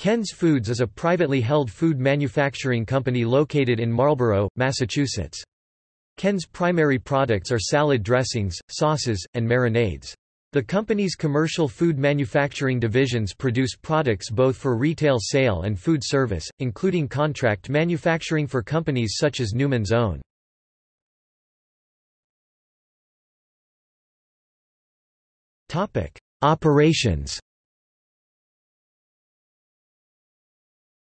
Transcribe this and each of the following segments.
Ken's Foods is a privately held food manufacturing company located in Marlborough, Massachusetts. Ken's primary products are salad dressings, sauces, and marinades. The company's commercial food manufacturing divisions produce products both for retail sale and food service, including contract manufacturing for companies such as Newman's Own. Operations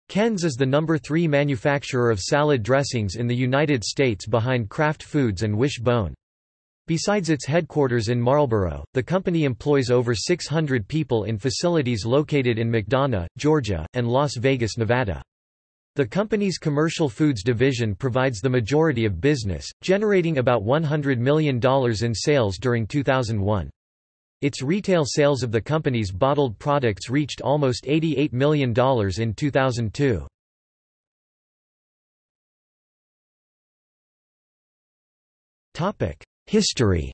Ken's is the number three manufacturer of salad dressings in the United States behind Kraft Foods and Wish-Bone. Besides its headquarters in Marlborough, the company employs over 600 people in facilities located in McDonough, Georgia, and Las Vegas, Nevada. The company's commercial foods division provides the majority of business, generating about $100 million in sales during 2001. Its retail sales of the company's bottled products reached almost $88 million in 2002. History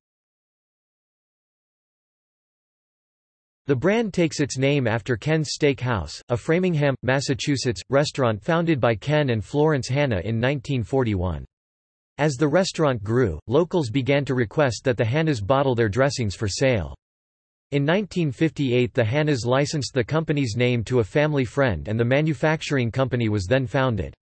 The brand takes its name after Ken's Steak House, a Framingham, Massachusetts, restaurant founded by Ken and Florence Hanna in 1941. As the restaurant grew, locals began to request that the Hannas bottle their dressings for sale. In 1958 the Hannas licensed the company's name to a family friend and the manufacturing company was then founded.